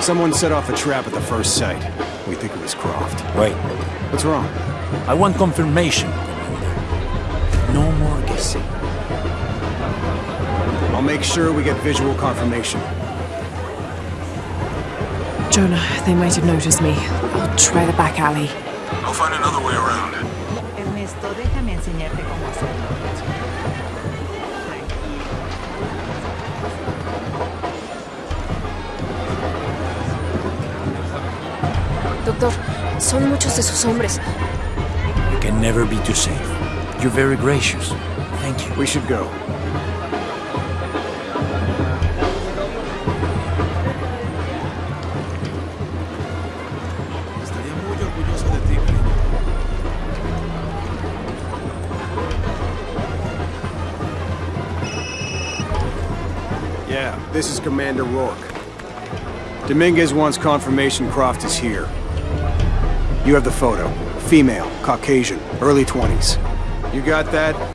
Someone set off a trap at the first site. We think it was Croft. Wait, What's wrong? I want confirmation, Commander. No more guessing. I'll make sure we get visual confirmation. Jonah, they might have noticed me. I'll try the back alley. I'll find another way around. Ernesto, déjame enseñarte cómo hacerlo. Doctor, son muchos de sus hombres. You can never be too safe. You're very gracious. Thank you. We should go. Estaría muy orgulloso de ti, cariño. Yeah, this is Commander Rourke. Dominguez wants confirmation Croft is here. You have the photo. Female, Caucasian, early 20s. You got that?